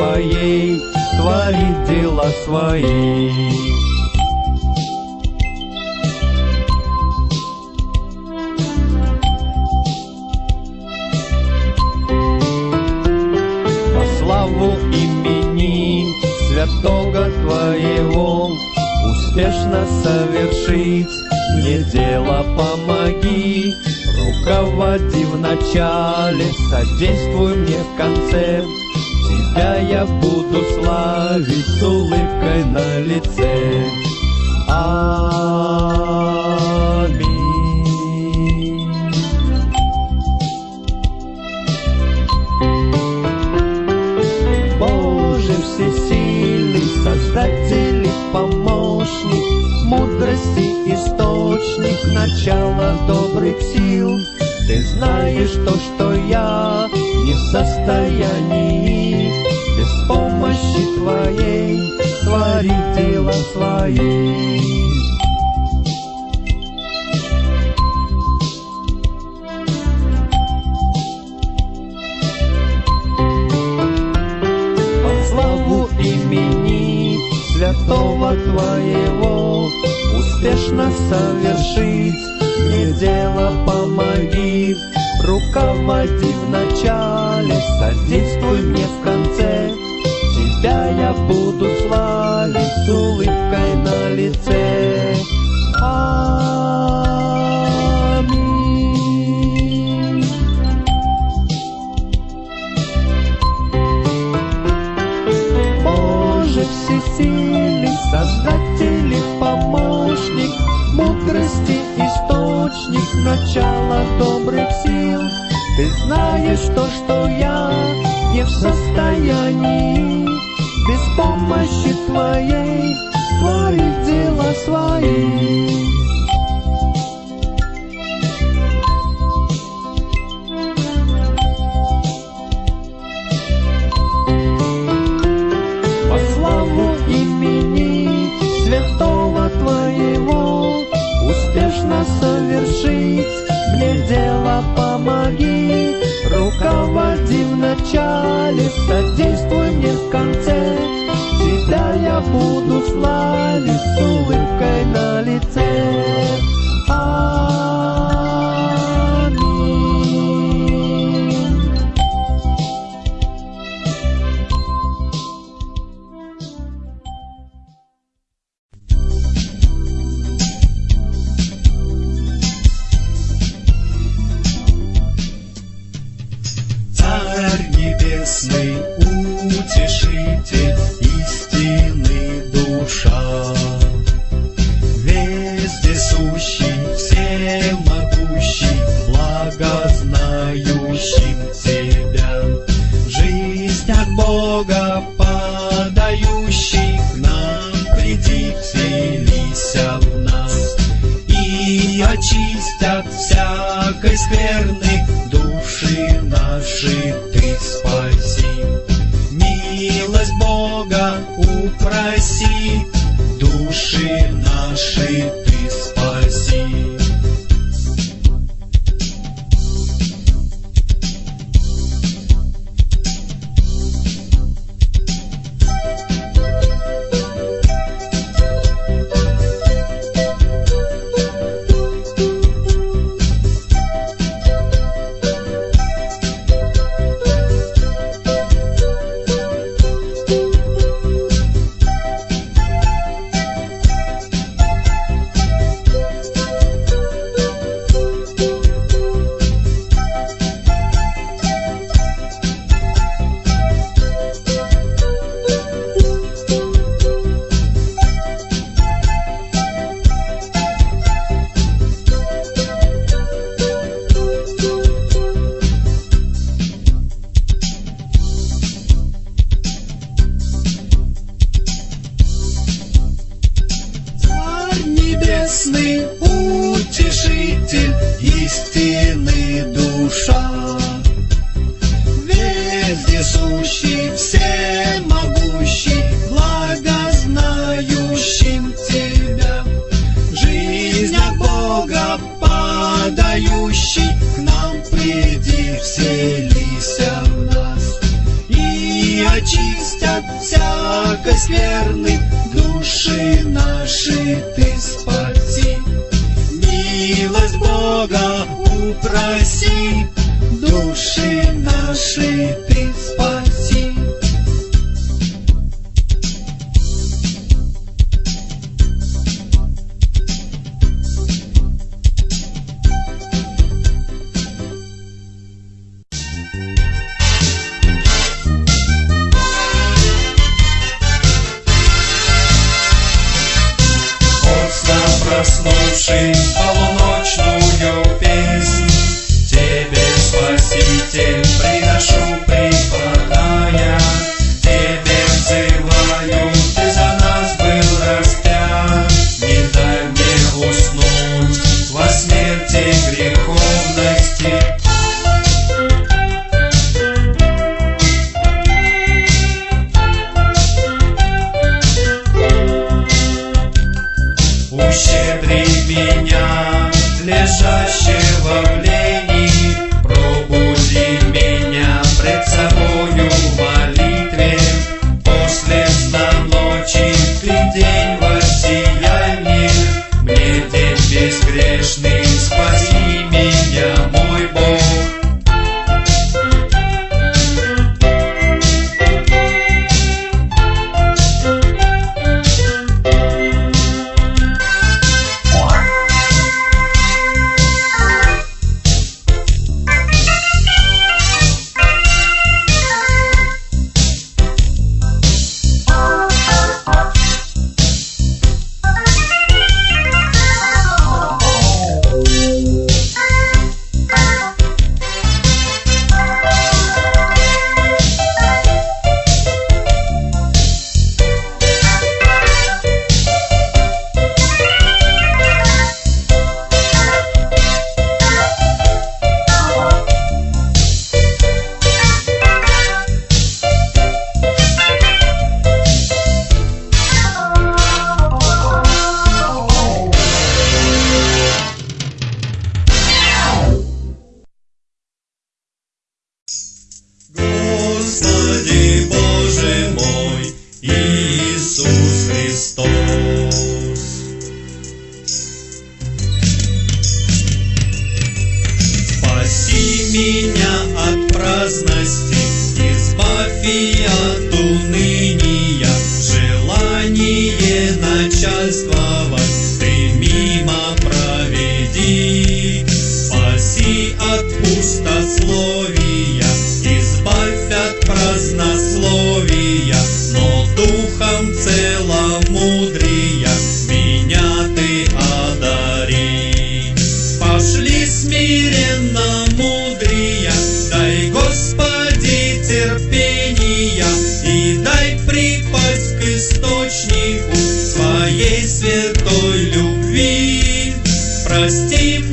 помощи Твоей творить дела свои. Лице Аминь. Боже всесильный, Создатель и помощник, Мудрости источник, начало добрых сил. Ты знаешь то, что я не в состоянии Без помощи Твоей творить дела свои. По славу имени святого Твоего Успешно совершить мне дело помоги Руководи в начале, содействуй мне в конце Тебя я буду с улыбкой на лице. Аминь. Боже всесильный, Создатель и помощник, Мудрости источник, начало добрых сил. Ты знаешь то, что я не в состоянии помощи Твоей творить дела свои.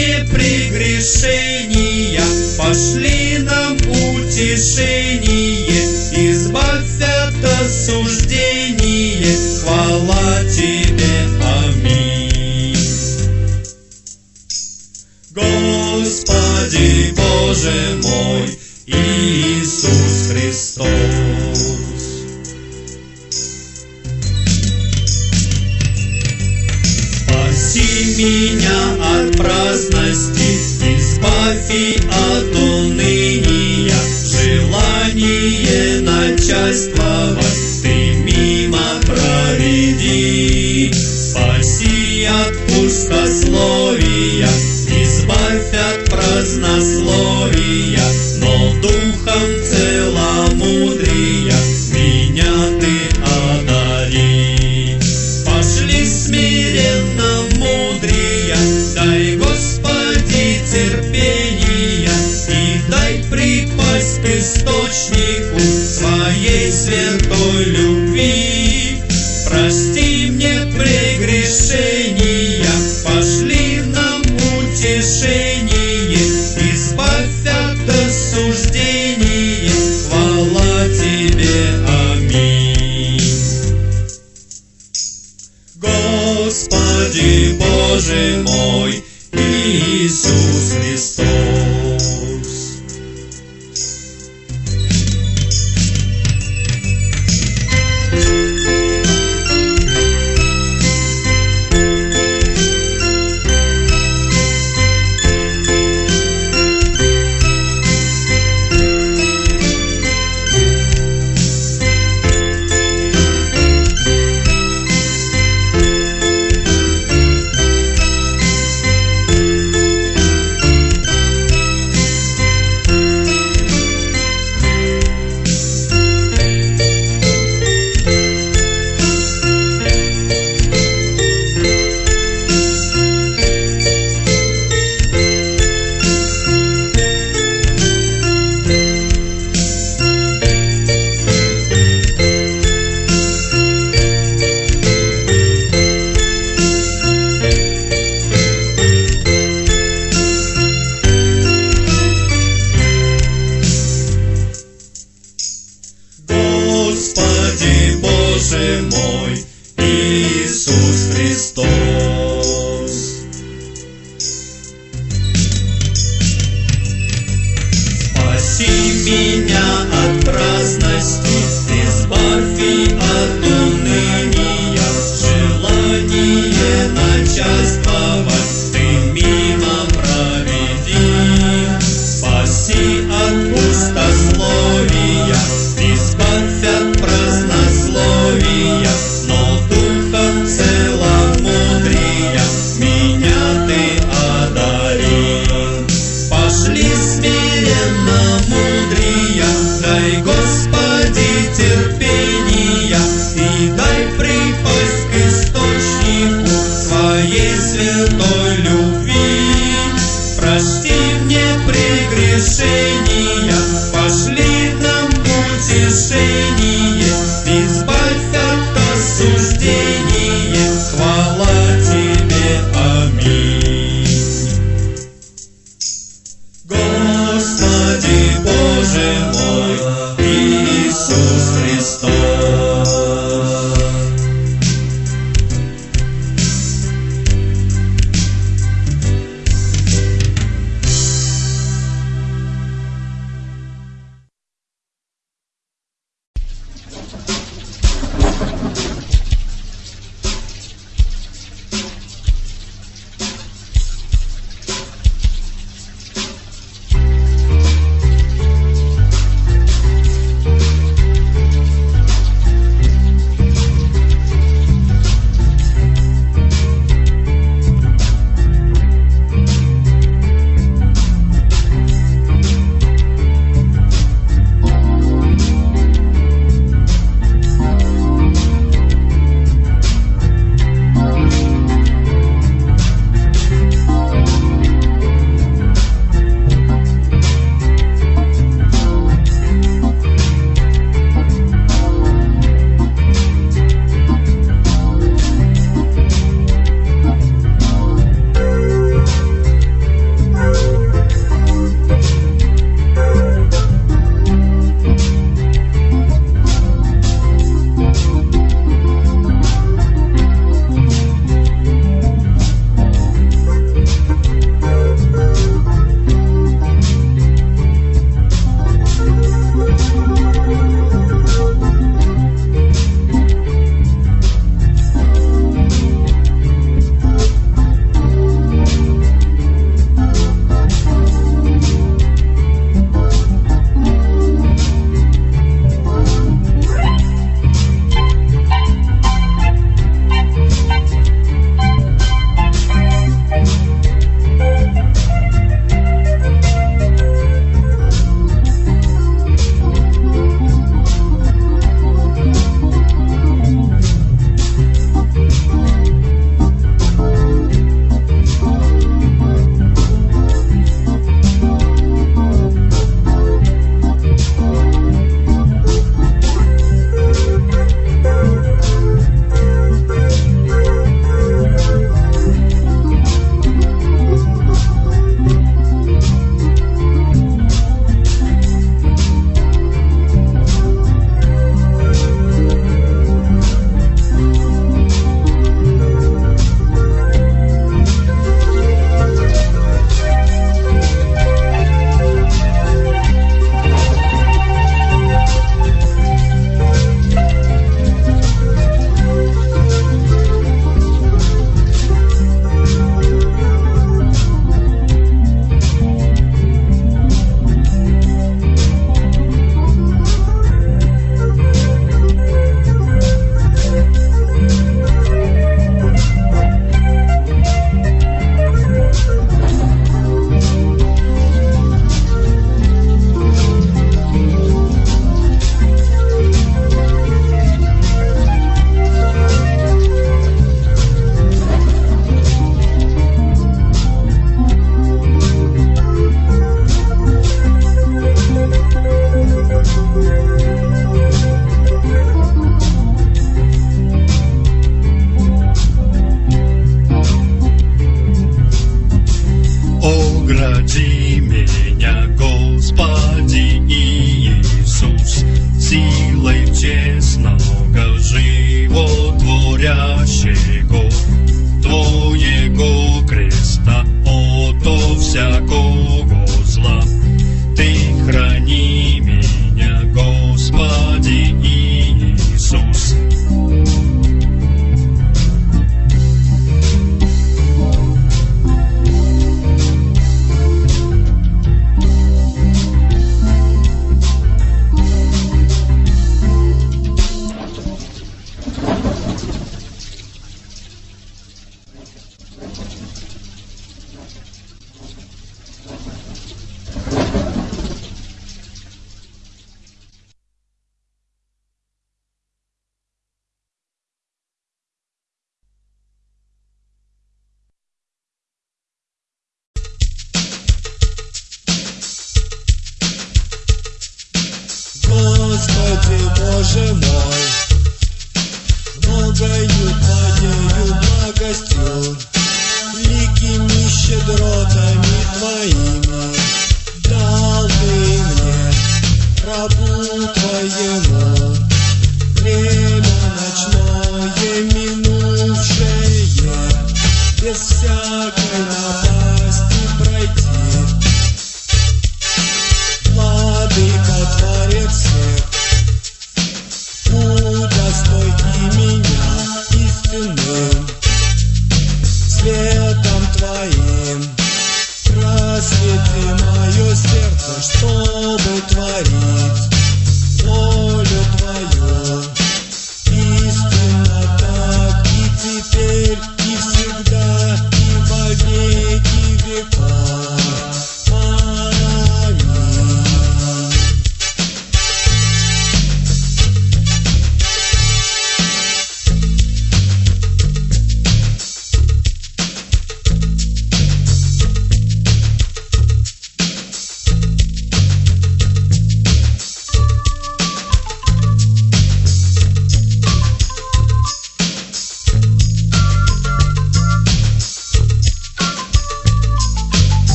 Мне прегрешения, пошли нам утешение, избавь от осуждения,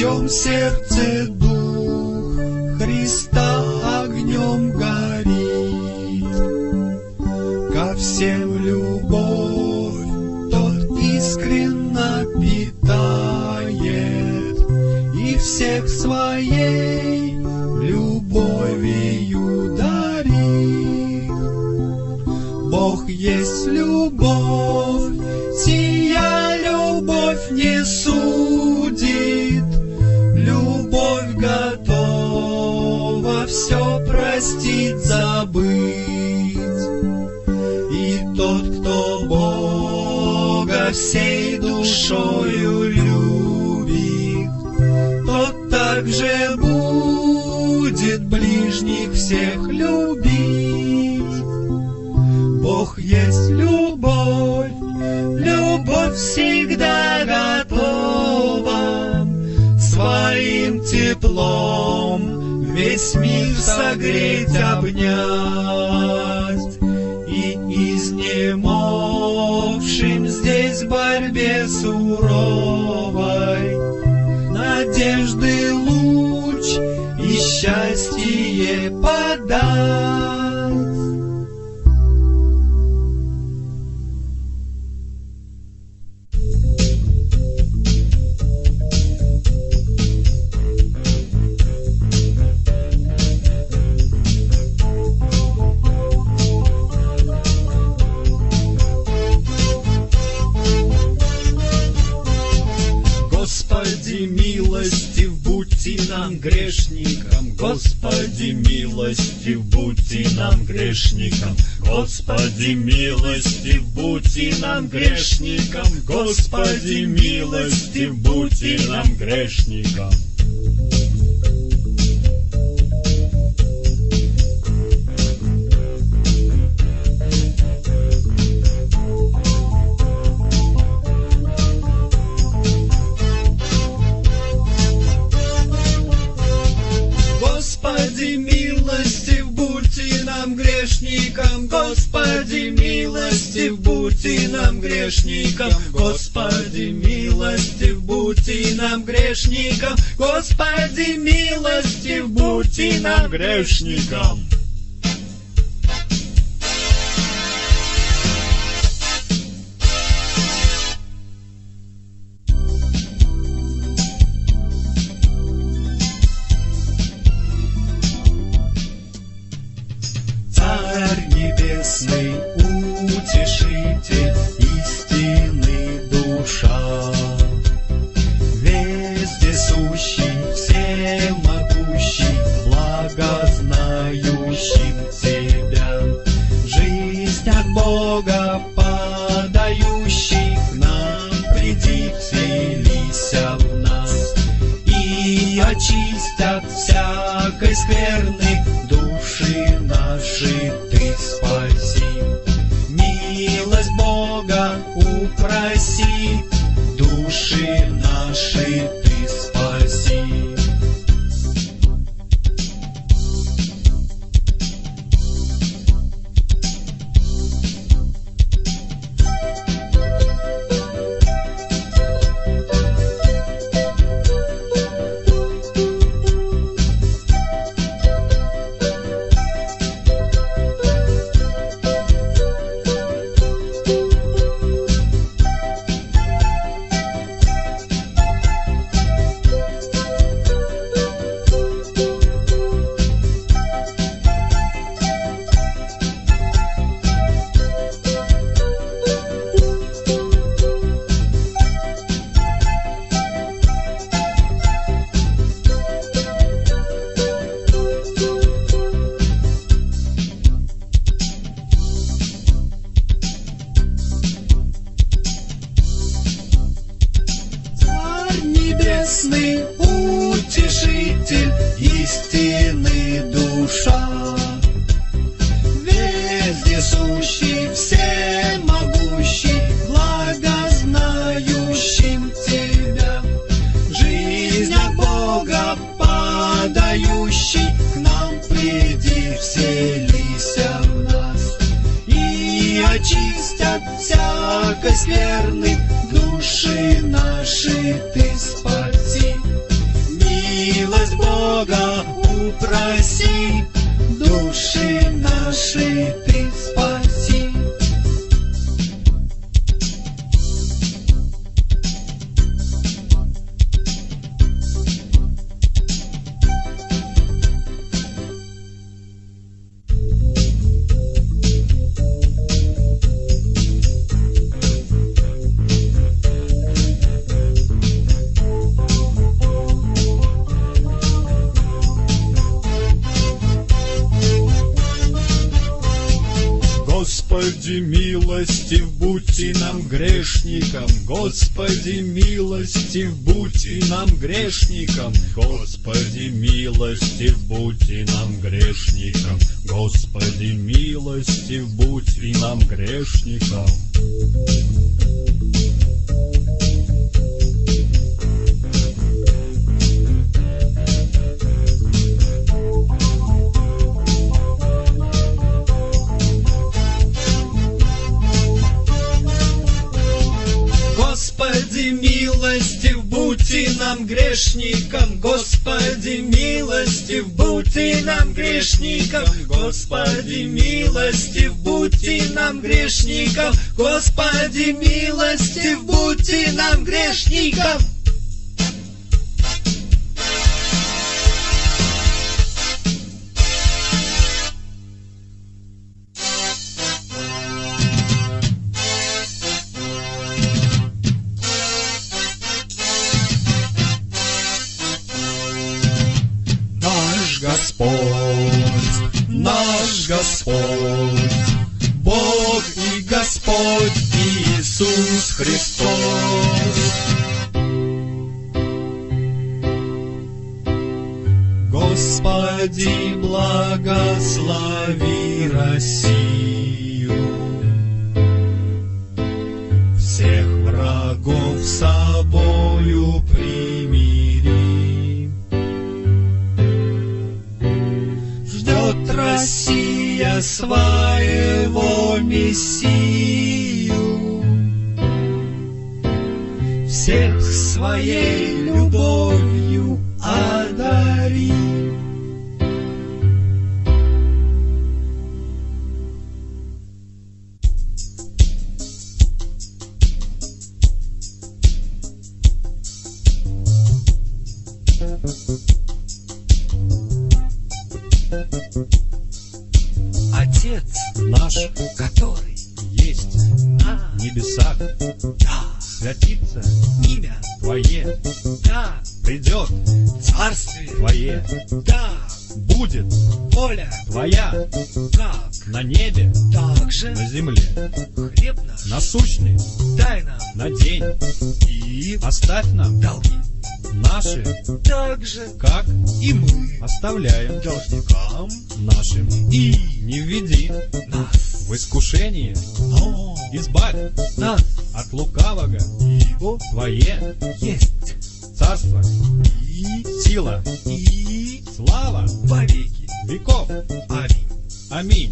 моем сердце простить, забыть. И тот, кто Бога всей душою любит, Тот также будет ближних всех любить. Бог есть любовь, любовь всегда готова своим теплом весь мир согреть, обнять и изнемогшим здесь борьбе суровой надежды луч и счастье подать. Грешникам, Господи, милостив будьте нам грешникам, Господи, милостив будьте нам грешникам, Господи, милостив будьте нам грешникам. Грешникам, Господи, милостив будьте нам грешникам, Господи, милостив будьте нам грешникам, Господи, милостив будьте нам грешникам. Бога подающий к нам, приди, вселися в нас и очисть от всякой скверны нам грешникам, Господи, милостив будь и нам грешникам, Господи, милостив будь и нам грешникам, Господи, милостив будь и нам грешникам. Отец, наш который есть на небесах, да, святится имя, Твое, да, придет царствие, Твое, да, будет воля, Твоя как на небе, также на земле, хлеб наш, насущный дай нам на день, и оставь нам долги, наши, так же как и мы оставляем должникам нашим. и Не введи нас, в искушение, но избавь нас, от лукавого его Твое есть царство, и сила, и слава во веки. веков. Аминь. Аминь.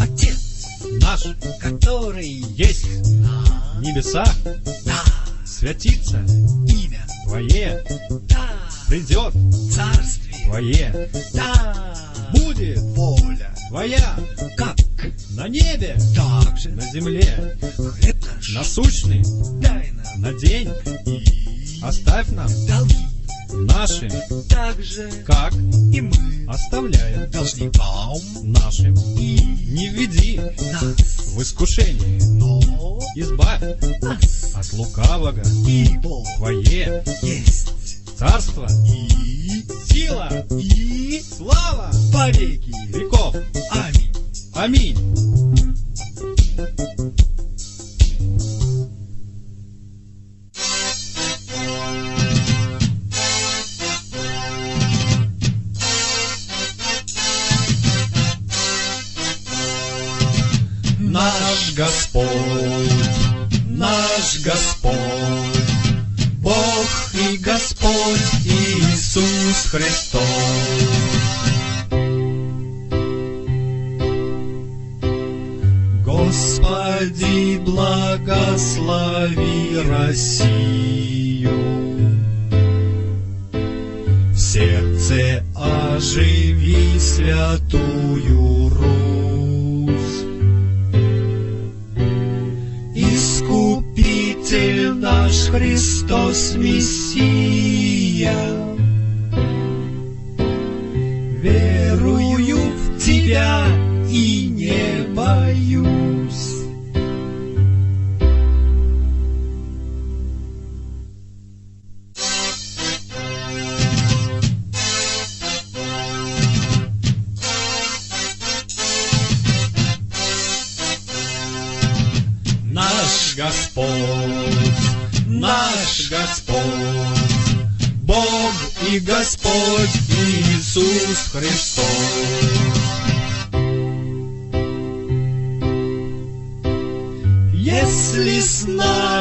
Отец, Наш который есть на небесах, да, святится имя, Твое, да, придет царствие, Твое, да, будет воля, Твоя. Как? На небе, также на земле, хлеб наш, насущный. дай нам на день, и оставь нам долги, наши, так же как и мы оставляем должникам нашим. и Не введи нас, в искушение, но избавь нас, от лукавого ибо Твое есть царство, и сила, и слава во веки. веков. Аминь. Аминь.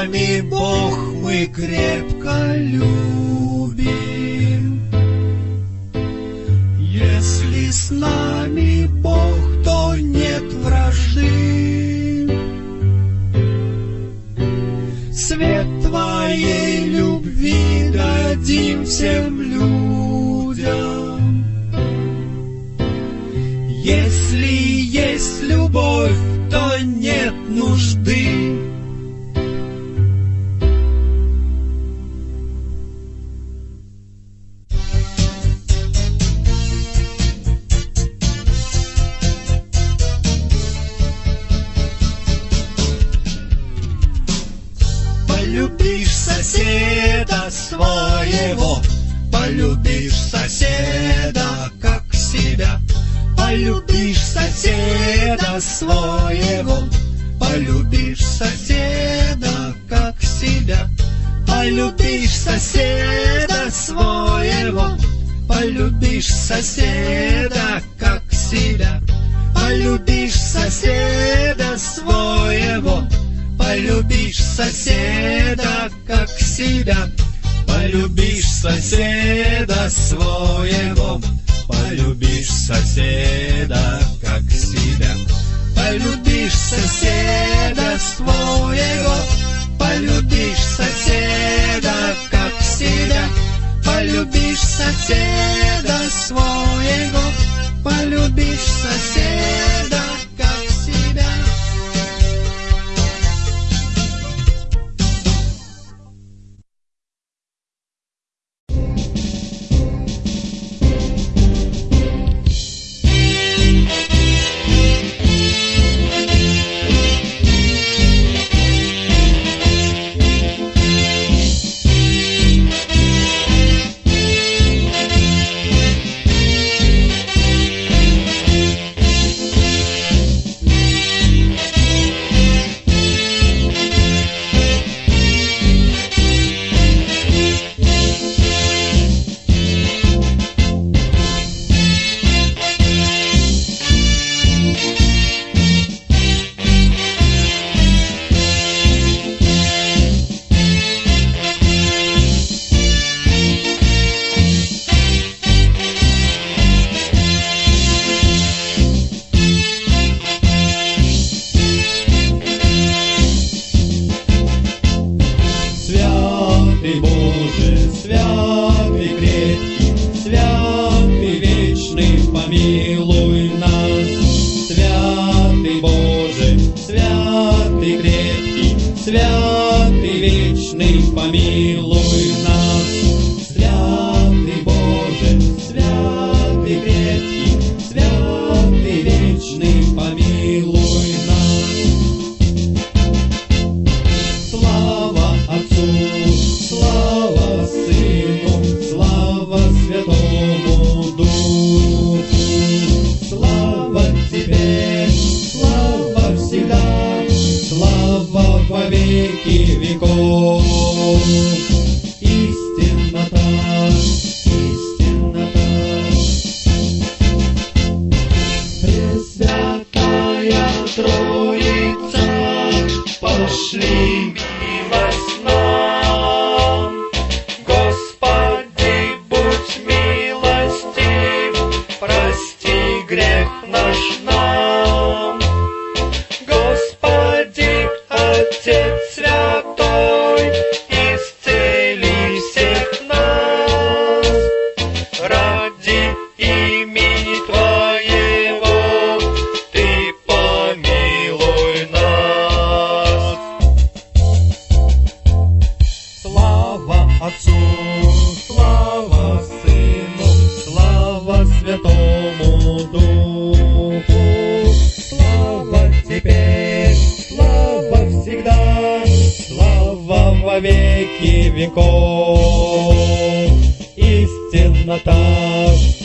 нами Бог мы крепко любим. Если с нами Бог, то нет вражды. Свет Твоей любви дадим всем людям. своего, полюбишь соседа, как себя, полюбишь соседа своего, полюбишь соседа. помилуй. nós.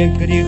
alegria.